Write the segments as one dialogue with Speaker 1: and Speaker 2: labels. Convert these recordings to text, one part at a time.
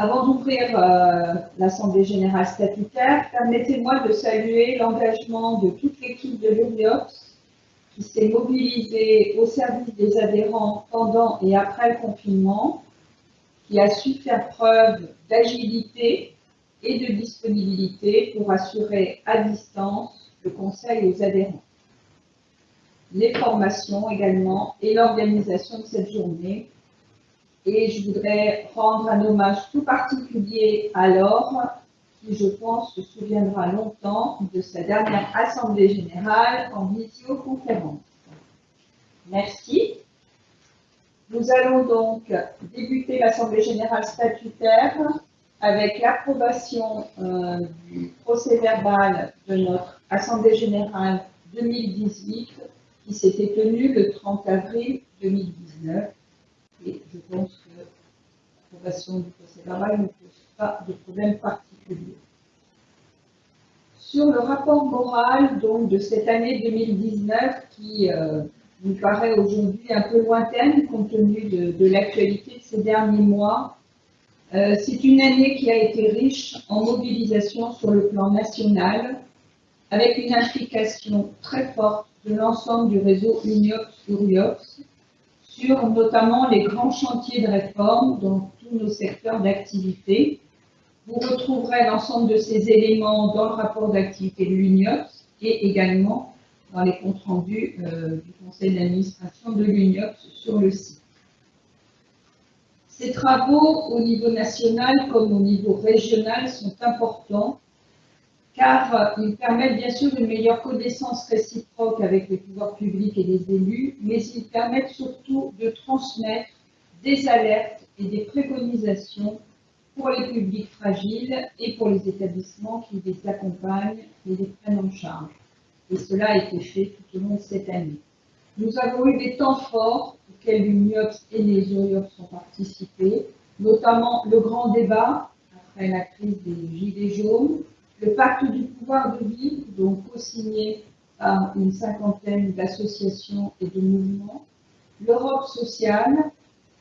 Speaker 1: Avant d'ouvrir euh, l'Assemblée générale statutaire, permettez-moi de saluer l'engagement de toute l'équipe de l'URIOPS qui s'est mobilisée au service des adhérents pendant et après le confinement, qui a su faire preuve d'agilité et de disponibilité pour assurer à distance le conseil aux adhérents. Les formations également et l'organisation de cette journée et je voudrais rendre un hommage tout particulier à Laure, qui, je pense, se souviendra longtemps de sa dernière Assemblée générale en visioconférence. Merci. Nous allons donc débuter l'Assemblée générale statutaire avec l'approbation euh, du procès verbal de notre Assemblée générale 2018 qui s'était tenue le 30 avril 2019 et je pense que l'approbation du procès verbal ne pose pas de problème particulier. Sur le rapport moral donc, de cette année 2019 qui euh, nous paraît aujourd'hui un peu lointaine compte tenu de, l'actualité de ces derniers mois, euh, c'est une année qui a été riche en mobilisation sur le plan national, avec une implication très forte de l'ensemble du réseau UNIOPS-URIOPS, sur notamment les grands chantiers de réforme dans tous nos secteurs d'activité. Vous retrouverez l'ensemble de ces éléments dans le rapport d'activité de l'UNIOPS et également dans les comptes rendus euh, du conseil d'administration de l'UNIOPS sur le site. Ces travaux au niveau national comme au niveau régional sont importants car euh, ils permettent bien sûr une meilleure connaissance réciproque avec les pouvoirs publics et les élus, mais ils permettent surtout de transmettre des alertes et des préconisations pour les publics fragiles et pour les établissements qui les accompagnent et les prennent en charge. Et cela a été fait tout au long de cette année. Nous avons eu des temps forts auxquels l'UNIOPS et les URIOPS ont participé, notamment le grand débat après la crise des Gilets jaunes, le pacte du pouvoir de vivre, donc co-signé par une cinquantaine d'associations et de mouvements, l'Europe sociale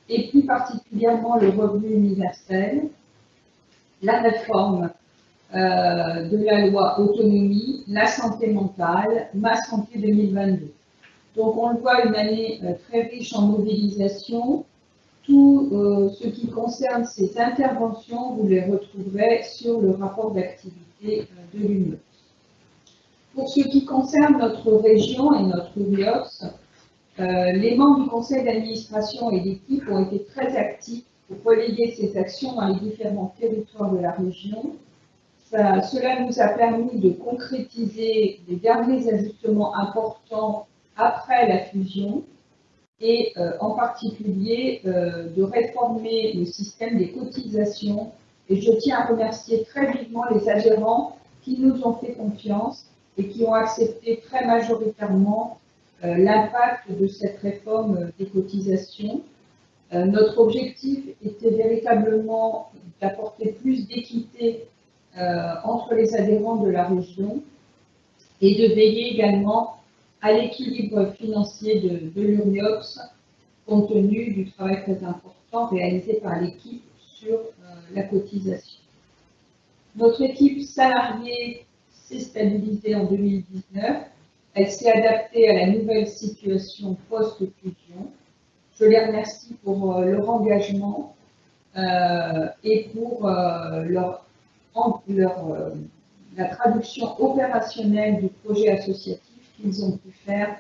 Speaker 1: et plus particulièrement le revenu universel, la réforme euh, de la loi autonomie, la santé mentale, ma santé 2022. Donc on le voit, une année euh, très riche en mobilisation. Tout euh, ce qui concerne ces interventions, vous les retrouverez sur le rapport d'activité de l'Union. Pour ce qui concerne notre région et notre URIOPS, euh, les membres du conseil d'administration et l'équipe ont été très actifs pour relayer ces actions dans les différents territoires de la région. cela nous a permis de concrétiser les derniers ajustements importants après la fusion et euh, en particulier euh, de réformer le système des cotisations et je tiens à remercier très vivement les adhérents qui nous ont fait confiance et qui ont accepté très majoritairement euh, l'impact de cette réforme des cotisations. Euh, notre objectif était véritablement d'apporter plus d'équité euh, entre les adhérents de la région et de veiller également à l'équilibre financier de, de compte tenu du travail très important réalisé par l'équipe sur la cotisation. Notre équipe salariée s'est stabilisée en 2019. Elle s'est adaptée à la nouvelle situation post-fusion. Je les remercie pour euh, leur engagement euh, et pour euh, leur la traduction opérationnelle du projet associatif qu'ils ont pu faire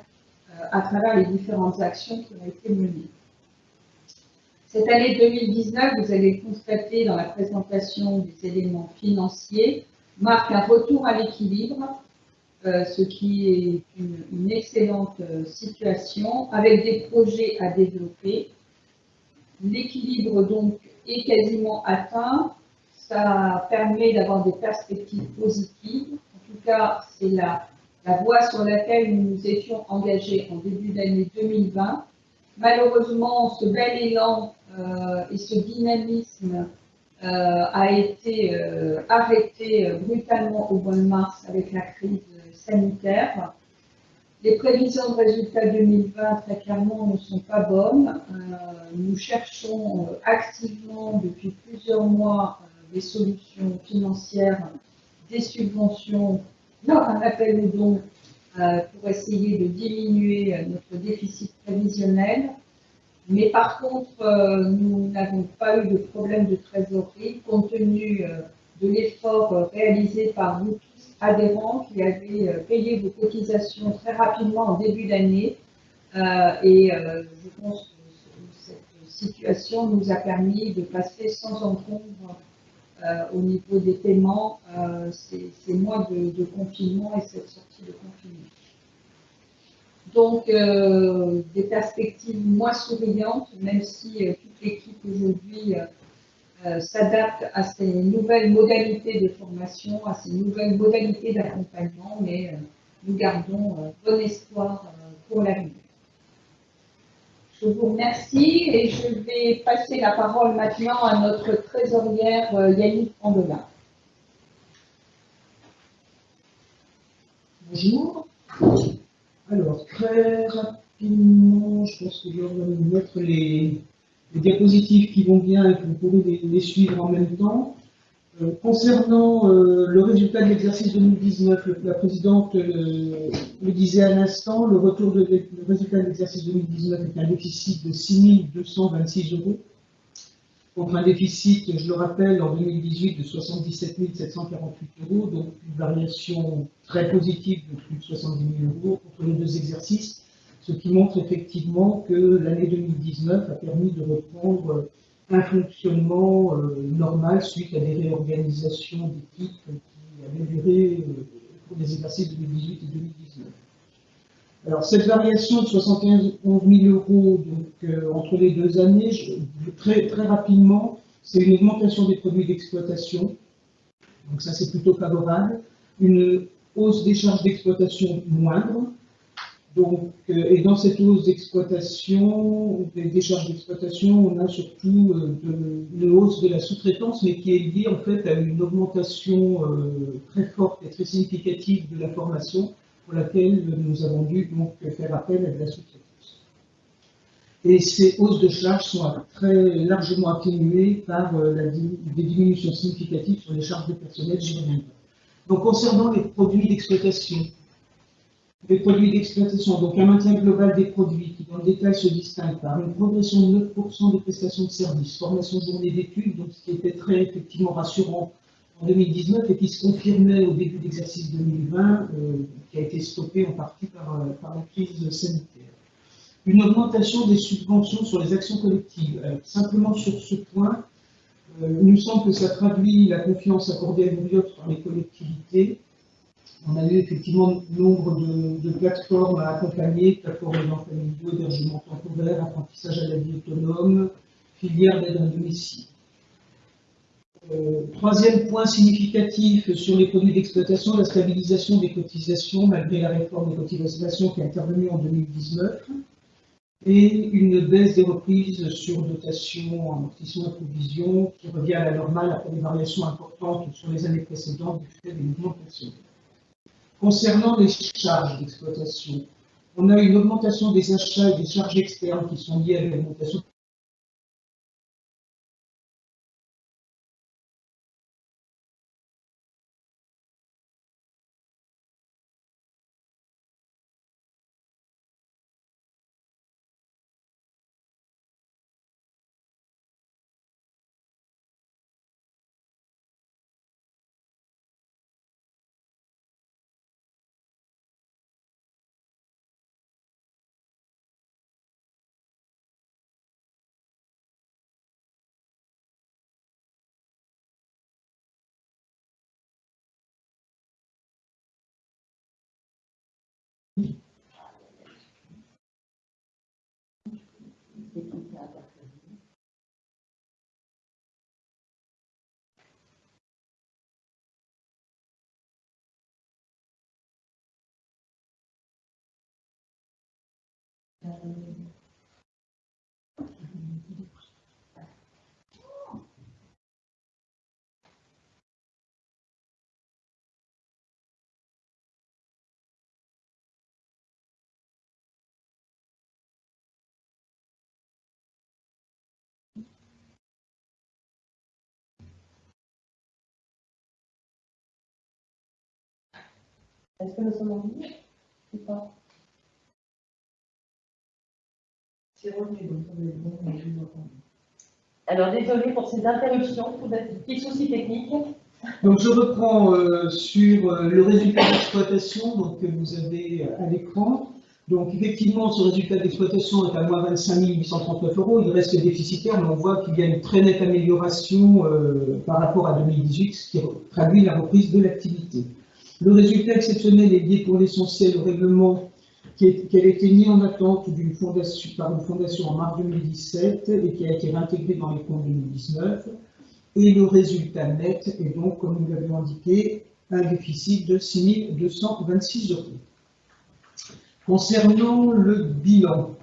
Speaker 1: à travers les différentes actions qui ont été menées. Cette année 2019, vous allez constater dans la présentation des éléments financiers, marque un retour à l'équilibre, euh, ce qui est une, excellente euh, situation, avec des projets à développer. L'équilibre donc est quasiment atteint. Ça permet d'avoir des perspectives positives. En tout cas, c'est la, la voie sur laquelle nous nous étions engagés en début d'année 2020. Malheureusement, ce bel élan et ce dynamisme euh, a été euh, arrêté brutalement au mois de mars avec la crise sanitaire. Les prévisions de résultats 2020, très clairement, ne sont pas bonnes. Euh, nous cherchons euh, activement depuis plusieurs mois euh, des solutions financières, des subventions, un appel aux dons pour essayer de diminuer notre déficit prévisionnel. Mais par contre, nous n'avons pas eu de problème de trésorerie compte tenu de l'effort réalisé par vous adhérents qui euh, payé vos cotisations très rapidement en début d'année. Euh, et euh, je pense que cette situation nous a permis de passer sans encombre au niveau des paiements ces, mois de, confinement et cette sortie de confinement. Donc, des perspectives moins souriantes, même si toute l'équipe aujourd'hui euh, s'adapte à ces nouvelles modalités de formation, à ces nouvelles modalités d'accompagnement, mais euh, nous gardons euh, bon espoir pour l'avenir. Je vous remercie et je vais passer la parole maintenant à notre trésorière Yannick Andelin.
Speaker 2: Bonjour. Alors, très rapidement, je pense que je vais mettre les, diapositives qui vont bien et que vous pourrez les, suivre en même temps. Euh, concernant euh, le résultat de l'exercice 2019, la présidente euh, le disait à l'instant, le retour de le résultat de l'exercice 2019 est un déficit de 6 226 euros, contre un déficit, je le rappelle, en 2018 de 77 748 euros, donc une variation très positive de plus de 70 000 euros entre les deux exercices ce qui montre effectivement que l'année 2019 a permis de reprendre un fonctionnement euh, normal suite à des réorganisations d'équipes qui avaient duré euh, pour les exercices 2018 et 2019. Alors cette variation de 71 000 euros donc, euh, entre les deux années, très, très rapidement, c'est une augmentation des produits d'exploitation, donc ça c'est plutôt favorable, une hausse des charges d'exploitation moindre, donc, euh, et dans cette hausse d'exploitation, des décharges d'exploitation, on a surtout euh, une hausse de la sous-traitance, mais qui est liée en fait à une augmentation très forte et très significative de la formation, pour laquelle nous avons dû donc faire appel à de la sous-traitance. Et ces hausses de charges sont très largement atténuées par des diminutions significatives sur les charges de personnel, j'y. Donc concernant les produits d'exploitation, les produits d'exploitation, donc un maintien global des produits qui dans le détail se distingue par une progression de 9% des prestations de services, formation journée d'études, donc ce qui était très effectivement rassurant en 2019 et qui se confirmait au début de l'exercice 2020, euh, qui a été stoppé en partie par, euh, par, la crise sanitaire. Une augmentation des subventions sur les actions collectives. simplement sur ce point, euh, il nous semble que ça traduit la confiance accordée à l'UBIOT par les collectivités on a eu effectivement nombre de, plateformes à accompagner, plateformes aidants familiaux, hébergement temporaire, apprentissage à la vie autonome, filière d'aide à domicile. Euh, troisième point significatif sur les produits d'exploitation, la stabilisation des cotisations malgré la réforme des cotisations qui est intervenue en 2019 et une baisse des reprises sur dotation, amortissement et provision qui revient à la normale après des variations importantes sur les années précédentes du fait des mouvements personnels. Concernant les charges d'exploitation, on a une augmentation des achats et des charges externes qui sont liées à l'augmentation
Speaker 3: Est-ce que nous sommes en ligne ou pas.
Speaker 2: C'est revenu, donc on est bon, on est bon.
Speaker 3: Alors, désolé pour ces interruptions, pour des petits soucis techniques.
Speaker 2: Donc je reprends euh, sur euh, le résultat d'exploitation donc, que vous avez euh, à l'écran. Donc effectivement, ce résultat d'exploitation est à moins 25 839 euros. Il reste déficitaire, mais on voit qu'il y a une très nette amélioration euh, par rapport à 2018, ce qui traduit la reprise de l'activité. Le résultat exceptionnel est lié pour l'essentiel au règlement qui, est- qui avait été mis en attente par une fondation en mars 2017 et qui a été réintégré dans les comptes 2019. Et le résultat net est donc, comme nous l'avions indiqué, un déficit de 6 226 euros. Concernant le bilan,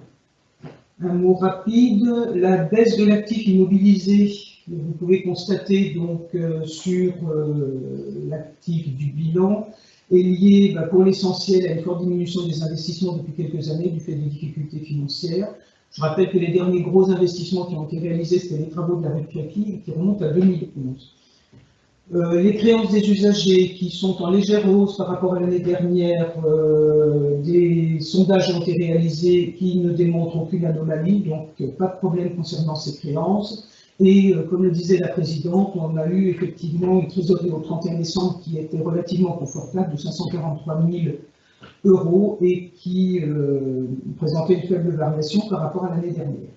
Speaker 2: un mot rapide, la baisse de l'actif immobilisé, vous pouvez constater donc euh, sur euh, l'actif du bilan, est liée bah, pour l'essentiel à une forte diminution des investissements depuis quelques années du fait des difficultés financières. Je rappelle que les derniers gros investissements qui ont été réalisés, c'était les travaux de la rue de Piapi, qui remontent à 2011. Euh, les créances des usagers qui sont en légère hausse par rapport à l'année dernière, euh, des sondages ont été réalisés qui ne démontrent aucune anomalie, donc pas de problème concernant ces créances. Et euh, comme le disait la présidente, on a eu effectivement une trésorerie au 31 décembre qui était relativement confortable de 543 000 euros et qui euh, présentait une faible variation par rapport à l'année dernière.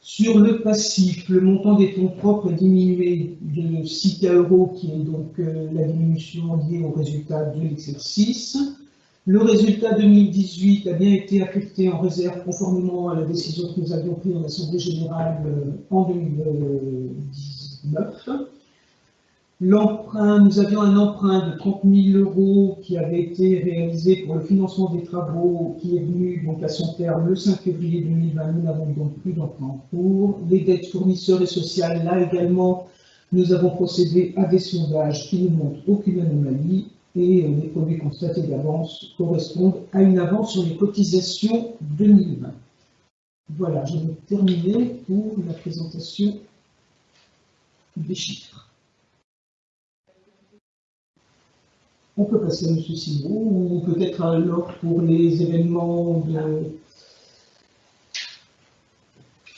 Speaker 2: Sur le passif, le montant des fonds propres est diminué de 6 K euros, qui est donc euh, la diminution liée au résultat de l'exercice. Le résultat 2018 a bien été affecté en réserve conformément à la décision que nous avions prise en Assemblée générale euh, en 2019. L'emprunt, nous avions un emprunt de 30 000 euros qui avait été réalisé pour le financement des travaux qui est venu donc à son terme le 5 février 2020. Nous n'avons donc plus d'emprunt en cours. Les dettes fournisseurs et sociales, là également, nous avons procédé à des sondages qui ne montrent aucune anomalie et euh, les produits constatés d'avance correspondent à une avance sur les cotisations 2020. Voilà, je vais terminer pour la présentation des chiffres. On peut passer à M. Simon, ou peut-être alors pour les événements de...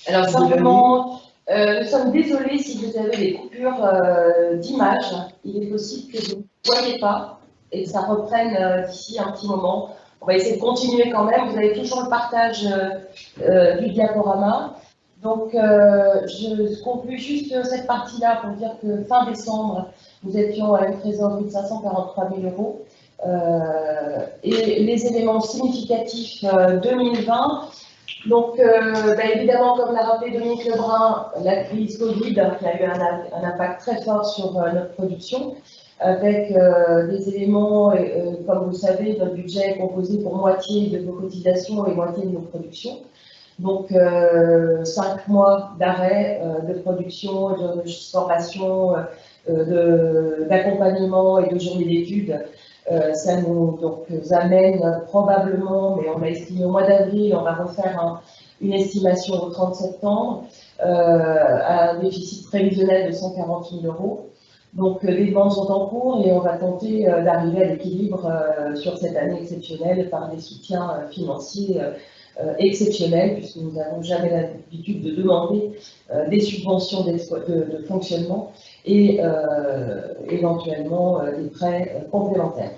Speaker 3: Alors, simplement, euh, nous sommes désolés si vous avez des coupures euh, d'image. Il est possible que vous ne voyez pas et ça reprenne euh, d'ici un petit moment. On va essayer de continuer quand même. Vous avez toujours le partage euh, euh, du diaporama. Donc, je conclue juste cette partie-là pour dire que fin décembre, nous étions à une trésorerie de 543 000 euros. Et les éléments significatifs euh, 2020, donc bah, évidemment, comme l'a rappelé Dominique Lebrun, la crise Covid qui a eu un, impact très fort sur notre production, avec euh, des éléments, euh, comme vous le savez, notre budget est composé pour moitié de nos cotisations et moitié de nos productions. Donc, euh, cinq mois d'arrêt de production, de formation, d'accompagnement et de journée d'études. Ça nous amène probablement, mais on a estimé au mois d'avril, on va refaire un, une estimation au 30 septembre, à un déficit prévisionnel de 140 000 euros. Donc euh, les demandes sont en cours et on va tenter euh, d'arriver à l'équilibre euh, sur cette année exceptionnelle par des soutiens financiers exceptionnels, puisque nous n'avons jamais l'habitude de demander des subventions de, fonctionnement et éventuellement des prêts complémentaires.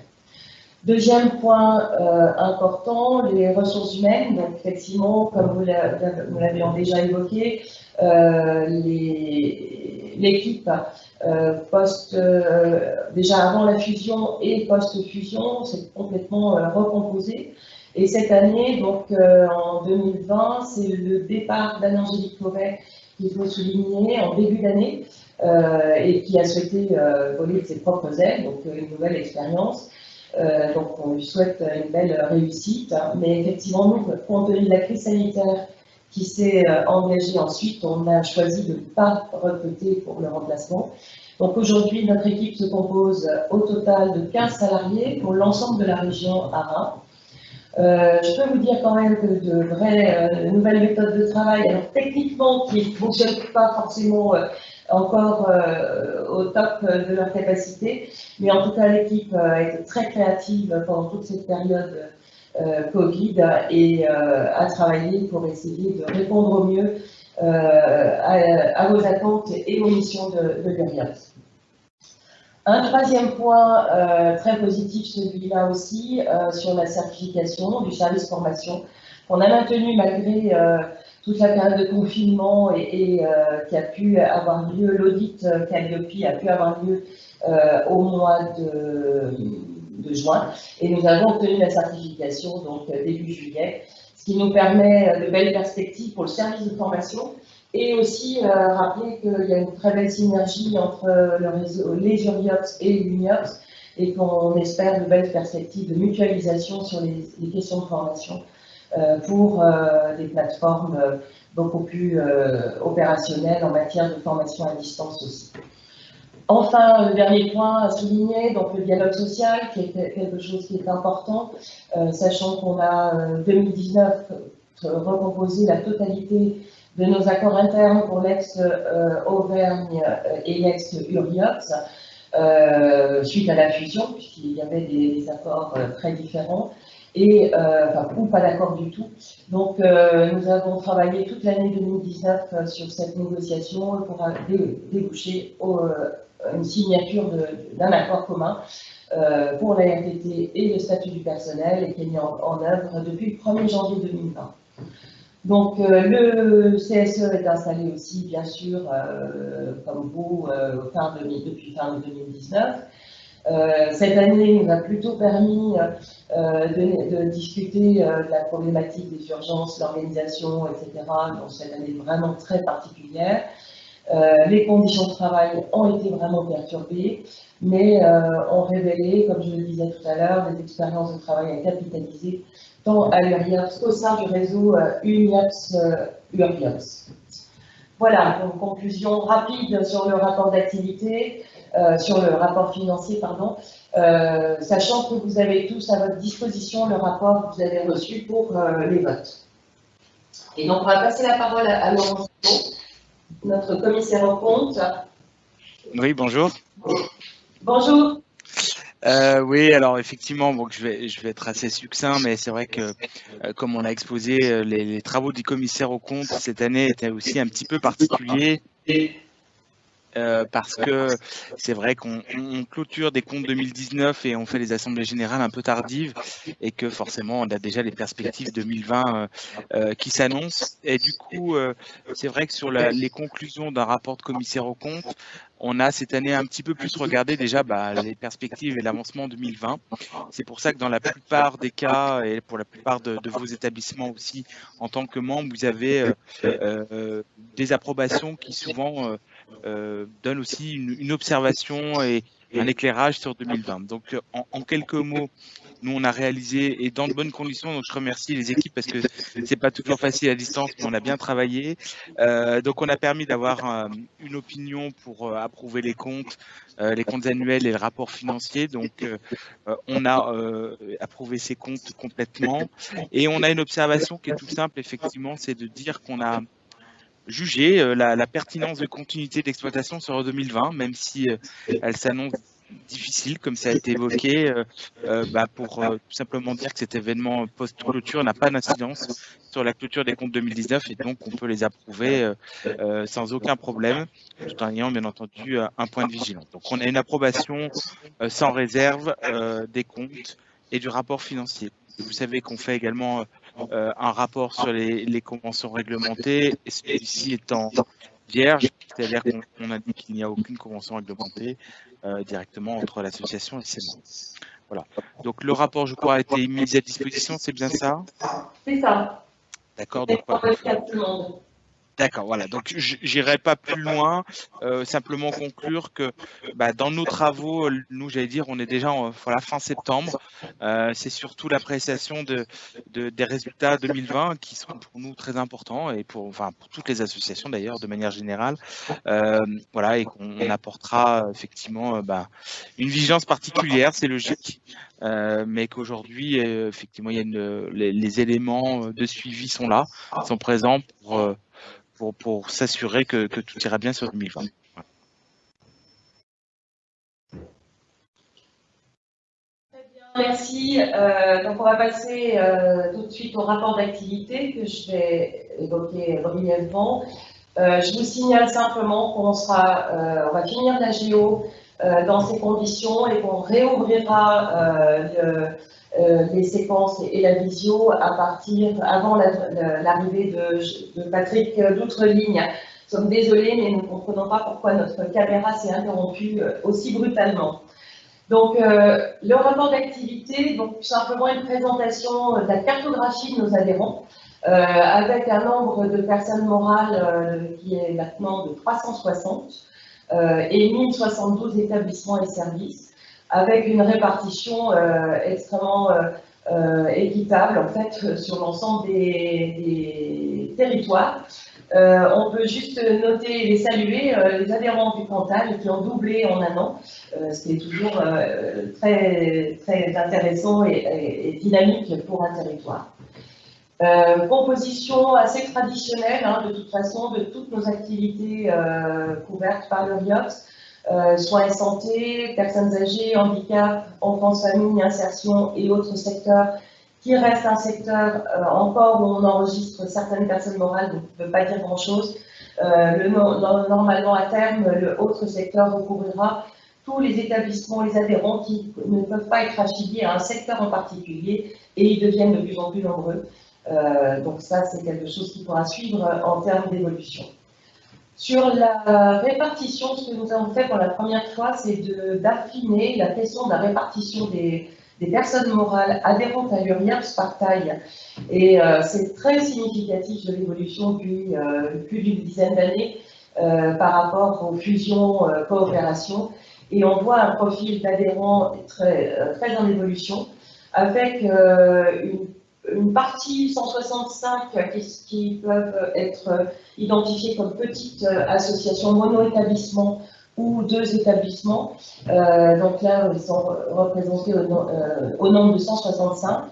Speaker 3: Deuxième point important, les ressources humaines. Donc effectivement, comme vous l'avez déjà évoqué, euh, l'équipe euh, post déjà avant la fusion et post-fusion s'est complètement recomposée. Et cette année, donc en 2020, c'est le départ d'Anne-Angélique Forêt qu'il faut souligner en début d'année euh, et qui a souhaité euh, voler de ses propres ailes, donc une nouvelle expérience. Euh, donc on lui souhaite une belle réussite. Mais effectivement, nous, compte tenu de la crise sanitaire qui s'est engagée ensuite, on a choisi de ne pas recruter pour le remplacement. Donc aujourd'hui, notre équipe se compose au total de 15 salariés pour l'ensemble de la région Arin. Euh, je peux vous dire quand même que de vraies euh, nouvelles méthodes de travail, alors techniquement qui ne fonctionnent pas forcément euh, encore au top de leur capacité. Mais en tout cas, l'équipe a été très créative pendant toute cette période Covid et a travaillé pour essayer de répondre au mieux à, vos attentes et aux missions de, de un troisième point euh, très positif, celui-là aussi, euh, sur la certification du service formation, qu'on a maintenu malgré euh, toute la période de confinement et, qui a pu avoir lieu, l'audit Calliope a pu avoir lieu au mois de, de, juin. Et nous avons obtenu la certification donc début juillet, ce qui nous permet de belles perspectives pour le service de formation et aussi euh, rappeler qu'il y a une très belle synergie entre les URIOPS et l'UNIOPS et qu'on espère de belles perspectives de mutualisation sur les, questions de formation euh, pour euh, des plateformes beaucoup plus opérationnelles en matière de formation à distance aussi. Enfin, le dernier point à souligner, donc le dialogue social, qui est quelque chose qui est important, sachant qu'on a 2019 recomposé la totalité de nos accords internes pour l'ex-Auvergne euh, et l'ex-Uriox, euh, suite à la fusion, puisqu'il y avait des, accords euh, très différents, et, enfin, ou pas d'accord du tout. Donc, nous avons travaillé toute l'année 2019 sur cette négociation pour déboucher une signature d'un accord commun pour la RTT et le statut du personnel et qui est mis en, œuvre depuis le 1er janvier 2020. Donc, euh, le CSE est installé aussi, bien sûr, euh, comme vous, euh, depuis fin 2019. Cette année nous a plutôt permis de, discuter de la problématique des urgences, l'organisation, etc. Donc, cette année vraiment très particulière. les conditions de travail ont été vraiment perturbées, mais ont révélé, comme je le disais tout à l'heure, des expériences de travail à capitaliser tant à l'URIAPS qu'au sein du réseau euh, UNIAPS-URIAPS. Euh, voilà, donc conclusion rapide sur le rapport d'activité, euh, sur le rapport financier, pardon, sachant que vous avez tous à votre disposition le rapport que vous avez reçu pour les votes. Et donc, on va passer la parole à, à Laurent notre commissaire en compte.
Speaker 4: Oui, bonjour.
Speaker 3: Bonjour.
Speaker 4: Euh, oui, alors effectivement, je, vais, être assez succinct, mais c'est vrai que, euh, comme on a exposé, euh, les, les, travaux du commissaire au compte cette année étaient aussi un petit peu particuliers. Euh, parce que c'est vrai qu'on clôture des comptes 2019 et on fait les assemblées générales un peu tardives et que forcément on a déjà les perspectives 2020 euh, euh, qui s'annoncent. Et du coup, c'est vrai que sur la, les conclusions d'un rapport de commissaire aux comptes, on a cette année un petit peu plus regardé déjà bah, les perspectives et l'avancement 2020. C'est pour ça que dans la plupart des cas et pour la plupart de, de vos établissements aussi, en tant que membre, vous avez des approbations qui souvent donne aussi une, observation et un éclairage sur 2020. Donc, en, quelques mots, nous, on a réalisé, et dans de bonnes conditions, donc je remercie les équipes parce que c'est pas toujours facile à distance, mais on a bien travaillé. Euh, donc, on a permis d'avoir euh, une opinion pour approuver les comptes, les comptes annuels et le rapport financier. Donc, on a approuvé ces comptes complètement. Et on a une observation qui est tout simple, effectivement, c'est de dire qu'on a juger euh, la, pertinence de continuité d'exploitation sur 2020, même si euh, elle s'annonce difficile, comme ça a été évoqué, euh, bah, pour tout simplement dire que cet événement post-clôture n'a pas d'incidence sur la clôture des comptes 2019 et donc on peut les approuver sans aucun problème, tout en ayant bien entendu un point de vigilance. Donc on a une approbation sans réserve des comptes et du rapport financier. Vous savez qu'on fait également un rapport sur les, conventions réglementées, et celui-ci étant vierge, c'est-à-dire qu'on a dit qu'il n'y a aucune convention réglementée euh, directement entre l'association et ses membres. Voilà. Donc le rapport, je crois, a été mis à disposition, c'est bien ça?
Speaker 3: C'est ça.
Speaker 4: D'accord. Donc, D'accord, voilà. Donc, j'irai pas plus loin. Euh, simplement conclure que bah, dans nos travaux, nous, j'allais dire, on est déjà en voilà, fin septembre. Euh, c'est surtout l'appréciation de, de, des résultats 2020 qui sont pour nous très importants et pour, enfin, pour toutes les associations d'ailleurs, de manière générale. Euh, voilà, et qu'on apportera effectivement bah, une vigilance particulière, c'est logique. Euh, mais qu'aujourd'hui, euh, effectivement, il y a une, les, éléments de suivi sont là, sont présents pour pour, s'assurer que, tout ira bien sur 2020.
Speaker 3: Merci. Euh, donc on va passer euh, tout de suite au rapport d'activité que je vais évoquer brièvement. Euh, je vous signale simplement qu'on sera, on va finir la euh, dans ces conditions et qu'on réouvrira le, les séquences et, la visio à partir avant l'arrivée de, de, Patrick d'Outre-Ligne. Nous sommes désolés, mais nous ne comprenons pas pourquoi notre caméra s'est interrompue aussi brutalement. Donc, euh, le rapport d'activité, donc simplement une présentation de la cartographie de nos adhérents, euh, avec un nombre de personnes morales euh, qui est maintenant de 360 euh, et 1072 établissements et services, avec une répartition euh, extrêmement euh, équitable en fait sur l'ensemble des, territoires. Euh, on peut juste noter et saluer euh, les adhérents du Cantal qui ont doublé en un an, euh, ce qui est toujours très, très intéressant et, dynamique pour un territoire. Composition assez traditionnelle, hein, de toute façon, de toutes nos activités couvertes par le RIOPS. Euh, soins et santé, personnes âgées, handicap, enfants, famille, insertion et autres secteurs qui reste un secteur euh, encore où on enregistre certaines personnes morales, donc ne peut pas dire grand-chose. Euh, le, normalement, à terme, le autre secteur recouvrira tous les établissements, les adhérents qui ne peuvent pas être affiliés à un secteur en particulier et ils deviennent de plus en plus nombreux. Euh, donc ça, c'est quelque chose qui pourra suivre en termes d'évolution. Sur la répartition, ce que nous avons fait pour la première fois, c'est d'affiner la question de la répartition des, personnes morales adhérentes à l'URIAPS par taille. Et euh, c'est très significatif de l'évolution depuis euh, plus d'une dizaine d'années par rapport aux fusions, coopérations. Et on voit un profil d'adhérents très, très en évolution, avec une, une, partie 165 qui, peuvent être identifiées comme petites associations mono-établissements ou deux établissements. Euh, donc là, ils sont représentés au, euh, nombre de 165.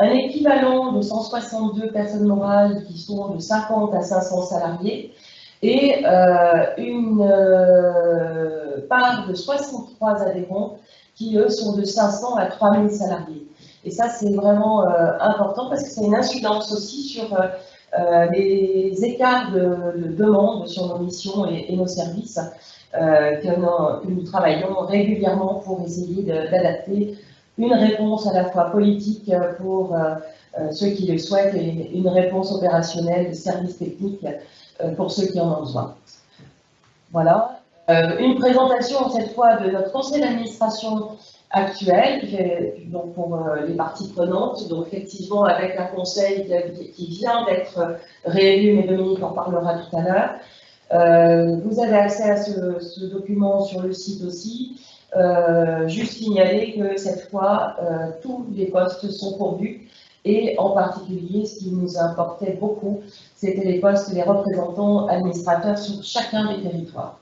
Speaker 3: Un équivalent de 162 personnes morales qui sont de 50 à 500 salariés et euh, une euh, part de 63 adhérents qui, eux, sont de 500 à 3000 salariés. Et ça, c'est vraiment euh, important parce que c'est une incidence aussi sur euh, les écarts de, de, demande sur nos missions et, nos services. Euh, que, nous, que, nous, travaillons régulièrement pour essayer d'adapter une réponse à la fois politique pour euh, euh, ceux qui le souhaitent et une réponse opérationnelle de service technique pour ceux qui en ont besoin. Voilà. une présentation cette fois de notre conseil d'administration actuel, donc pour les parties prenantes, donc effectivement avec un conseil qui vient d'être réélu, mais Dominique en parlera tout à l'heure, euh, vous avez accès à ce, ce, document sur le site aussi. Euh, juste signaler que cette fois, euh, tous les postes sont pourvus et en particulier, ce qui nous importait beaucoup, c'était les postes des représentants administrateurs sur chacun des territoires.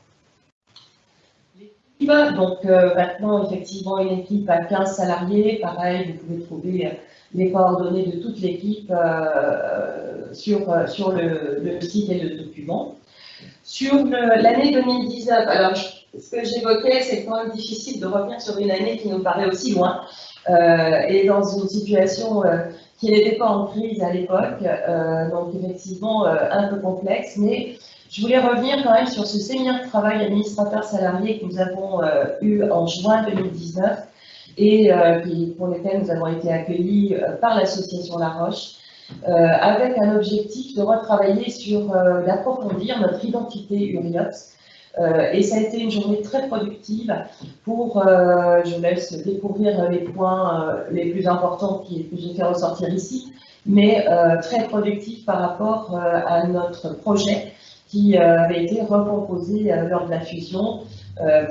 Speaker 3: Donc euh, maintenant, effectivement, une équipe à 15 salariés. Pareil, vous pouvez trouver les coordonnées de toute l'équipe euh, sur, sur le, site et le document. Sur l'année 2019, alors ce que j'évoquais, c'est quand même difficile de revenir sur une année qui nous paraît aussi loin euh, et dans une situation euh, qui n'était pas en crise à l'époque, euh, donc effectivement euh, un peu complexe, mais je voulais revenir quand même sur ce séminaire de travail administrateur salarié que nous avons euh, eu en juin 2019 et qui, pour lequel nous avons été accueillis par l'association La Roche. Euh, avec un objectif de retravailler sur, euh, d'approfondir notre identité URIOPS. Euh, et ça a été une journée très productive pour, je laisse découvrir les points les plus importants que j'ai fait ressortir ici, mais très productif par rapport à notre projet qui avait été recomposé lors de la fusion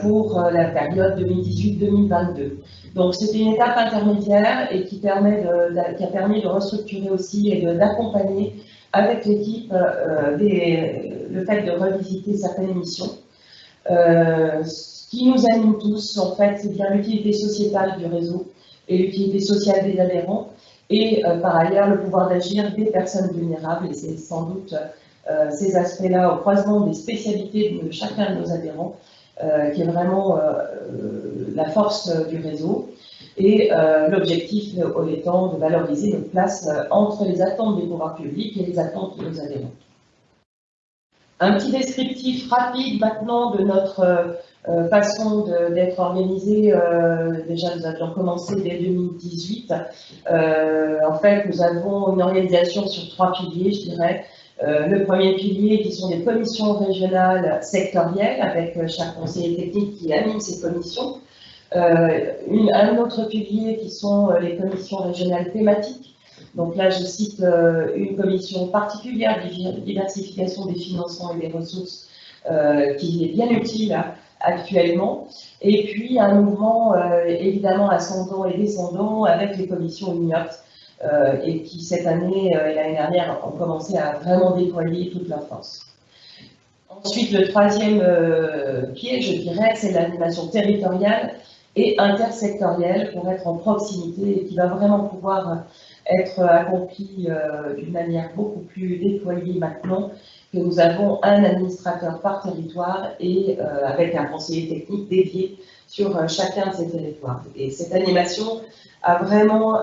Speaker 3: pour la période 2018-2022. Donc c'était une étape intermédiaire et qui, permet de, qui a permis de restructurer aussi et d'accompagner avec l'équipe euh, le fait de revisiter certaines missions. Euh, ce qui nous anime tous, en fait, c'est bien l'utilité sociétale du réseau et l'utilité sociale des adhérents et euh, par ailleurs le pouvoir d'agir des personnes vulnérables et c'est sans doute ces aspects-là au croisement des spécialités de chacun de nos adhérents, qui est vraiment la force du réseau. Et l'objectif étant de valoriser notre place entre les attentes des pouvoirs publics et les attentes de nos adhérents. Un petit descriptif rapide maintenant de notre euh, façon d'être organisé. Euh, déjà, nous avions commencé dès 2018. Euh, en fait, nous avons une organisation sur trois piliers, je dirais. Le premier pilier qui sont des commissions régionales sectorielles avec chaque conseiller technique qui anime ces commissions. un autre pilier qui sont les commissions régionales thématiques donc là, je cite euh, une commission particulière de diversification des financements et des ressources euh, qui est bien utile actuellement. Et puis un mouvement euh, évidemment ascendant et descendant avec les commissions UNIOT et qui cette année et l'année dernière ont commencé à vraiment déployer toute leur force. Ensuite, le troisième pied, je dirais, c'est l'animation territoriale et intersectorielle pour être en proximité et qui va vraiment pouvoir être accompli euh, d'une manière beaucoup plus déployée maintenant que nous avons un administrateur par territoire et euh, avec un conseiller technique dédié sur euh, chacun de ces territoires. Et cette animation a vraiment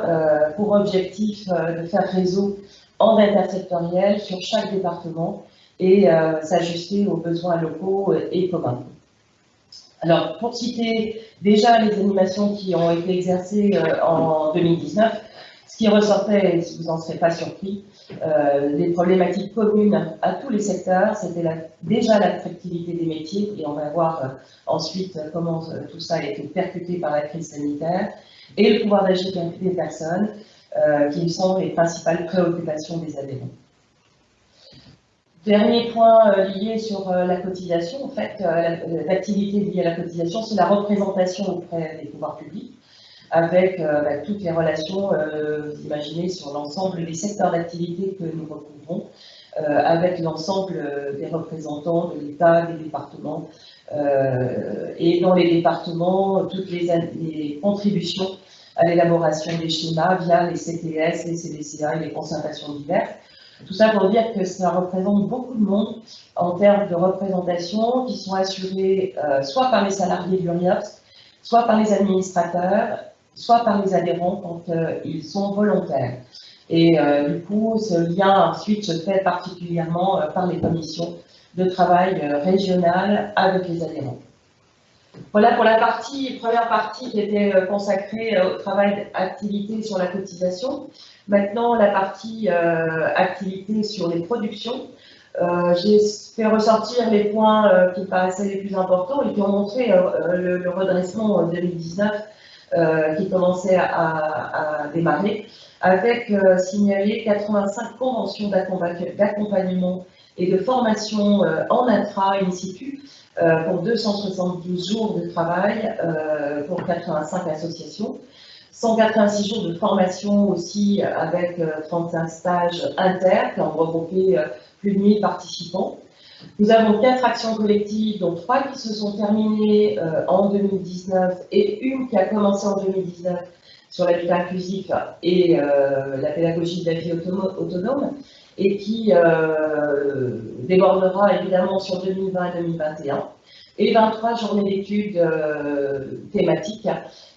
Speaker 3: pour objectif de faire réseau en intersectoriel sur chaque département et s'ajuster aux besoins locaux et communs. Alors, pour citer déjà les animations qui ont été exercées en 2019, ce qui ressortait, et vous n'en serez pas surpris, euh, des problématiques communes à tous les secteurs, c'était déjà l'attractivité des métiers, et on va voir euh, ensuite comment euh, tout ça a été percuté par la crise sanitaire, et le pouvoir d'agir des personnes, qui sont les principales préoccupations des adhérents. Dernier point lié sur la cotisation, en fait, l'activité liée à la cotisation, c'est la représentation auprès des pouvoirs publics avec euh, bah, toutes les relations, euh, vous imaginez, sur l'ensemble des secteurs d'activité que nous recouvrons, euh, avec l'ensemble des représentants de l'État, des départements, et dans les départements, toutes les, contributions à l'élaboration des schémas via les CTS, les CDCA et les concertations diverses. Tout ça pour dire que ça représente beaucoup de monde en termes de représentation qui sont assurés soit par les salariés de l'URIOPS, soit par les administrateurs soit par les adhérents quand euh, ils sont volontaires. Et euh, du coup, ce lien ensuite se fait particulièrement euh, par les commissions de travail régionales avec les adhérents. Voilà pour la première partie qui était consacrée au travail d'activité sur la cotisation. Maintenant, la partie activité sur les productions. J'ai fait ressortir les points qui paraissaient les plus importants et qui ont montré le, le, redressement en 2019 euh, qui commençait à, démarrer, avec euh, signalé 85 conventions d'accompagnement et de formation euh, en intra in situ pour 272 jours de travail pour 85 associations. 186 jours de formation aussi avec 35 stages inter qui ont regroupé plus de 1000 participants. Nous avons quatre actions collectives, dont trois qui se sont terminées euh, en 2019 et une qui a commencé en 2019 sur l'habitat inclusif et euh, la pédagogie de la vie autonome, et qui euh, débordera évidemment sur 2020 et 2021 et 23 journées d'études thématiques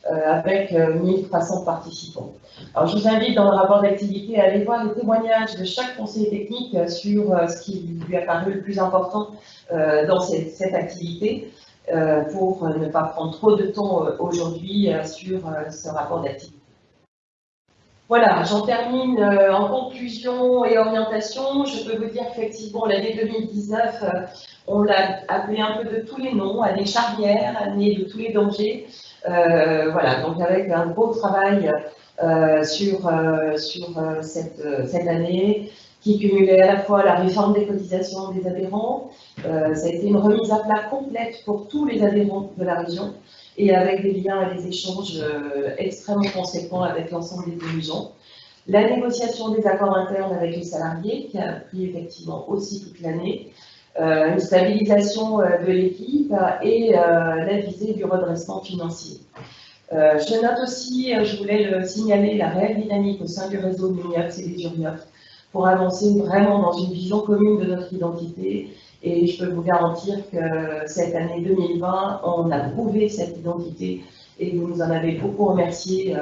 Speaker 3: avec 1300 participants. Alors, je vous invite dans le rapport d'activité à aller voir les témoignages de chaque conseiller technique sur euh, ce qui lui a paru le plus important euh, dans cette, activité euh, pour ne pas prendre trop de temps aujourd'hui sur ce rapport d'activité. Voilà, j'en termine en conclusion et orientation. Je peux vous dire qu'effectivement, l'année 2019, on l'a appelé un peu de tous les noms, année charnière, année de tous les dangers. voilà, donc avec un beau travail euh, sur, euh, euh, cette, cette, année, qui cumulait à la fois la réforme des cotisations des adhérents, ça a été une remise à plat complète pour tous les adhérents de la région, et avec des liens et des échanges extrêmement conséquents avec l'ensemble des dirigeants. La négociation des accords internes avec les salariés, qui a pris effectivement aussi toute l'année, une stabilisation de l'équipe et la visée du redressement financier. Euh, je note aussi, euh, je voulais le signaler, la réelle dynamique au sein du réseau MINIOPS et des URIOPS pour avancer vraiment dans une vision commune de notre identité. Et je peux vous garantir que cette année 2020, on a prouvé cette identité et vous nous en avez beaucoup remercié.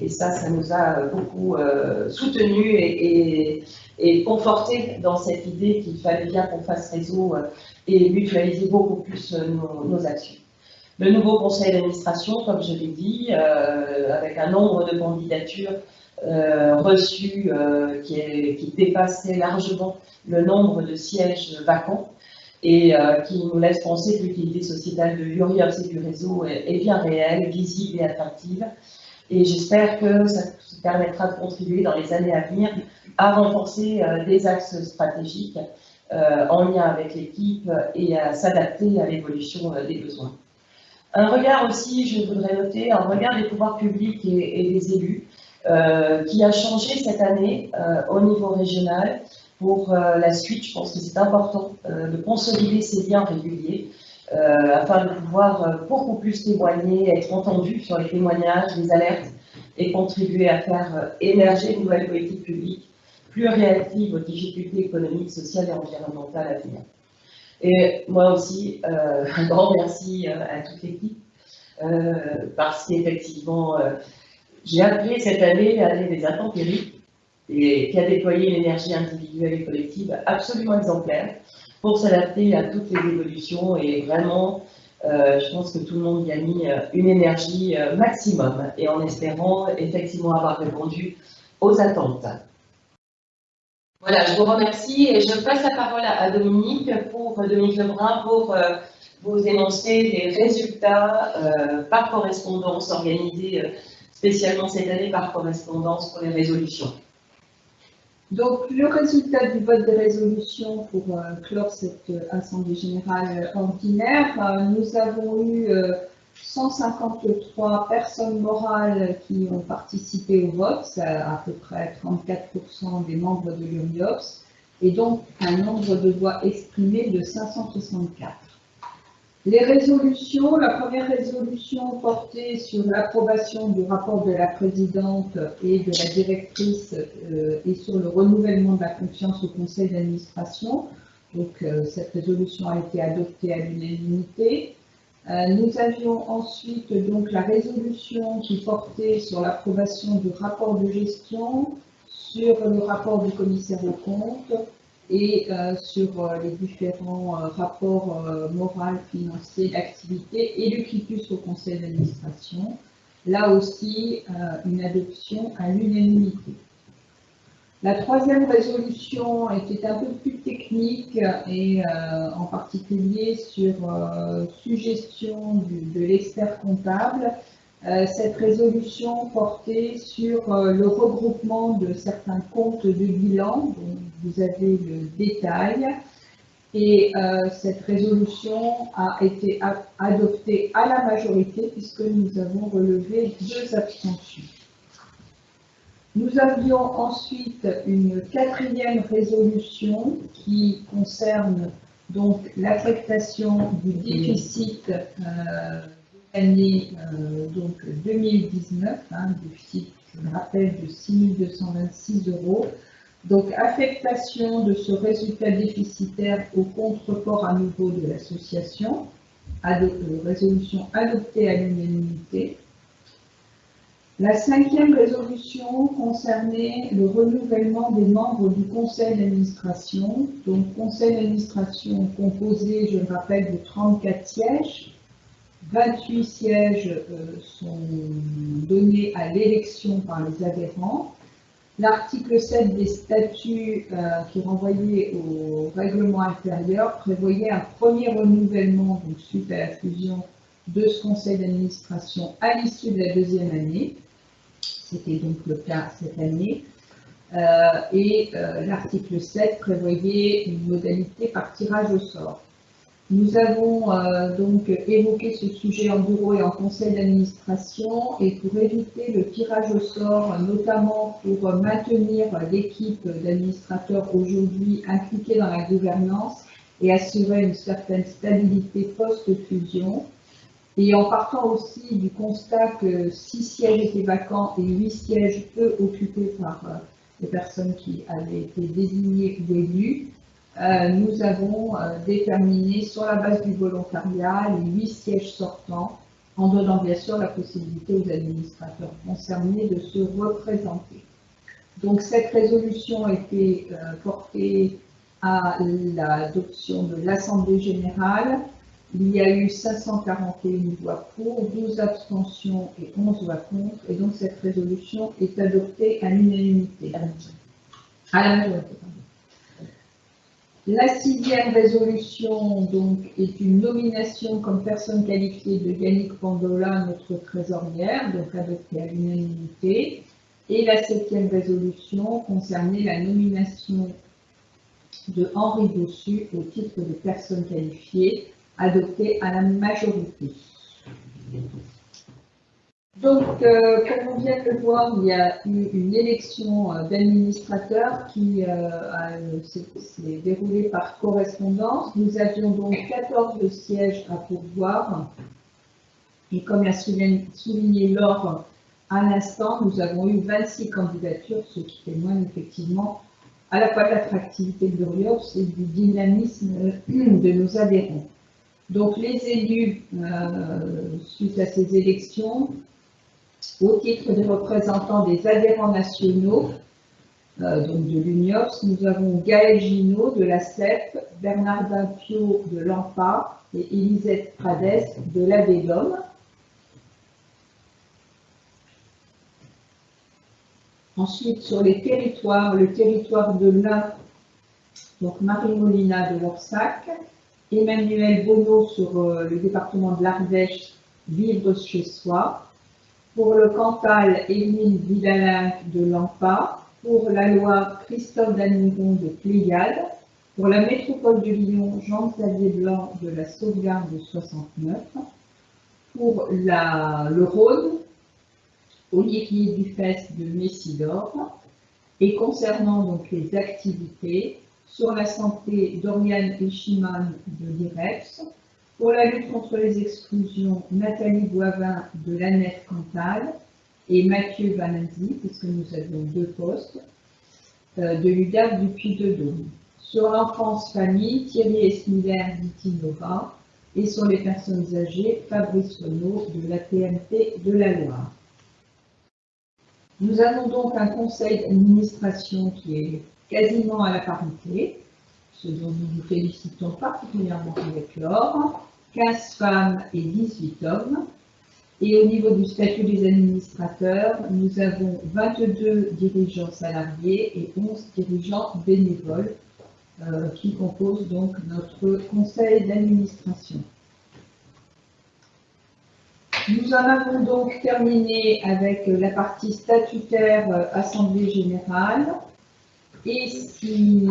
Speaker 3: Et ça, ça nous a beaucoup euh, soutenus et, et, confortés dans cette idée qu'il fallait bien qu'on fasse réseau euh, et mutualiser beaucoup plus euh, nos, actions. Le nouveau conseil d'administration, comme je l'ai dit, avec un nombre de candidatures reçues qui, est, qui dépassait largement le nombre de sièges vacants et qui nous laisse penser que l'utilité sociétale de l'URIOPS et du réseau est, bien réelle, visible et attractive. Et j'espère que ça permettra de contribuer dans les années à venir à renforcer euh, des axes stratégiques euh, en lien avec l'équipe et à s'adapter à l'évolution euh, des besoins. Un regard aussi, je voudrais noter, un regard des pouvoirs publics et, des élus qui a changé cette année au niveau régional. Pour la suite, je pense que c'est important de consolider ces liens réguliers euh, afin de pouvoir euh, beaucoup plus témoigner, être entendu sur les témoignages, les alertes et contribuer à faire euh, émerger une nouvelle politique publique plus réactive aux difficultés économiques, sociales et environnementales à venir. Et moi aussi, un grand merci à toute l'équipe, parce qu'effectivement, j'ai appris cette année l'année des intempéries, et qui a déployé une énergie individuelle et collective absolument exemplaire, pour s'adapter à toutes les évolutions et vraiment, euh, je pense que tout le monde y a mis euh, une énergie euh, maximum et en espérant effectivement avoir répondu aux attentes. Voilà, je vous remercie et je passe la parole à Dominique pour Dominique Lebrun pour vous énoncer les résultats par correspondance organisés spécialement cette année par correspondance pour les résolutions.
Speaker 1: Donc, le résultat du vote des résolutions pour euh, clore cette euh, Assemblée générale ordinaire, euh, nous avons eu 153 personnes morales qui ont participé au vote, c'est à peu près 34% des membres de l'URIOPS, et donc un nombre de voix exprimées de 564. Les résolutions, la première résolution portait sur l'approbation du rapport de la présidente et de la directrice euh, et sur le renouvellement de la confiance au conseil d'administration. Donc euh, cette résolution a été adoptée à l'unanimité. Euh, nous avions ensuite la résolution qui portait sur l'approbation du rapport de gestion, sur le rapport du commissaire aux comptes, et euh, sur euh, les différents euh, rapports moraux, financiers, d'activité et le quitus au conseil d'administration. Là aussi, une adoption à l'unanimité. La troisième résolution était un peu plus technique et en particulier sur suggestion de l'expert comptable cette résolution portait sur euh, le regroupement de certains comptes de bilan, dont vous avez le détail, et euh, cette résolution a été adoptée à la majorité puisque nous avons relevé deux abstentions. Nous avions ensuite une quatrième résolution qui concerne donc l'affectation du déficit année euh, donc 2019, hein, déficit, je me rappelle, de 6 226 euros. Donc, affectation de ce résultat déficitaire au contre-port à nouveau de l'association, euh, résolution adoptée à l'unanimité. La cinquième résolution concernait le renouvellement des membres du conseil d'administration. Donc, conseil d'administration composé, je le rappelle, de 34 sièges, 28 sièges euh, sont donnés à l'élection par les adhérents. L'article 7 des statuts euh, qui renvoyait au règlement intérieur prévoyait un premier renouvellement, donc suite à la fusion de ce conseil d'administration à l'issue de la deuxième année. C'était donc le cas cette année. Euh, et l'article 7 prévoyait une modalité par tirage au sort. Nous avons euh, donc évoqué ce sujet en bureau et en conseil d'administration et pour éviter le tirage au sort, notamment pour maintenir l'équipe d'administrateurs aujourd'hui impliquée dans la gouvernance et assurer une certaine stabilité post-fusion, et en partant aussi du constat que six sièges étaient vacants et huit sièges peu occupés par les personnes qui avaient été désignées ou élues, euh, nous avons euh, déterminé sur la base du volontariat les huit sièges sortants, en donnant bien sûr la possibilité aux administrateurs concernés de se représenter. Donc cette résolution a été euh, portée à l'adoption de l'Assemblée générale. Il y a eu 541 voix pour, 12 abstentions et 11 voix contre, et donc cette résolution est adoptée à l'unanimité. À la majorité. La sixième résolution donc, est une nomination comme personne qualifiée de Yannick Pandola, notre trésorière, donc adoptée à l'unanimité. Et la septième résolution concernait la nomination de Henri Bossu au titre de personne qualifiée, adoptée à la majorité. Donc, euh, comme on vient de le voir, il y a eu une élection euh, d'administrateur qui euh, s'est déroulée par correspondance. Nous avions donc 14 sièges à pourvoir. Et comme l'a souligné Laure à l'instant, nous avons eu 26 candidatures, ce qui témoigne effectivement à la fois de l'attractivité de l'Oriops et du dynamisme de nos adhérents. Donc les élus, suite à ces élections, au titre des représentants des adhérents nationaux, euh, donc de l'UNIOPS, nous avons Gaël Ginaud de la CEP, Bernardin Pio de l'AMPA et Elisette Prades de l'ADEDOM. Ensuite, sur les territoires, le territoire de l'Ain, donc Marie Molina de l'Orsac, Emmanuel Bonneau sur euh, le département de l'Ardèche, Vivre chez soi, pour le Cantal, Émile Vidalin de Lampa. Pour la Loire, Christophe Danigon de Pléiade. Pour la métropole de Lyon, Jean-Xavier Blanc de la Sauvegarde de 69. Pour le Rhône, Olivier Dufesse de Messidor. Et concernant donc les activités, sur la santé, Dorian Echiman de l'IREPS, pour la lutte contre les exclusions, Nathalie Boivin de la Nef Cantal et Mathieu Vanazzi, puisque nous avions deux postes, euh, de l'UDAP du Puy-de-Dôme. Sur l'enfance famille, Thierry Esmiller d'Itinova et sur les personnes âgées, Fabrice Renaud de la TMP de la Loire. Nous avons donc un conseil d'administration qui est quasiment à la parité, ce dont nous nous félicitons particulièrement avec Laure. 15 femmes et 18 hommes. Et au niveau du statut des administrateurs, nous avons 22 dirigeants salariés et 11 dirigeants bénévoles euh, qui composent donc notre conseil d'administration. Nous en avons donc terminé avec la partie statutaire euh, Assemblée Générale. Et si